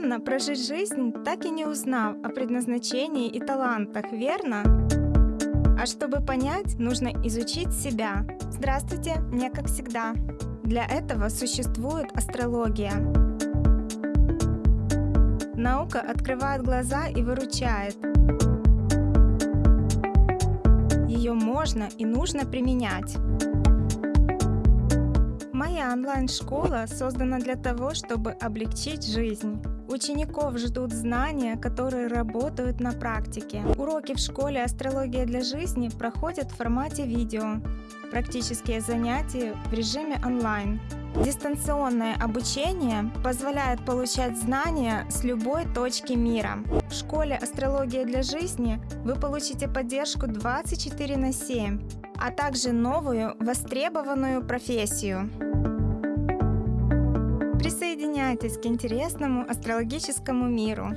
Странно прожить жизнь, так и не узнав о предназначении и талантах, верно? А чтобы понять, нужно изучить себя. Здравствуйте, мне как всегда. Для этого существует астрология. Наука открывает глаза и выручает. Ее можно и нужно применять. Моя онлайн-школа создана для того, чтобы облегчить жизнь. Учеников ждут знания, которые работают на практике. Уроки в школе «Астрология для жизни» проходят в формате видео. Практические занятия в режиме онлайн. Дистанционное обучение позволяет получать знания с любой точки мира. В школе «Астрология для жизни» вы получите поддержку 24 на 7, а также новую востребованную профессию. Присоединяйтесь к интересному астрологическому миру.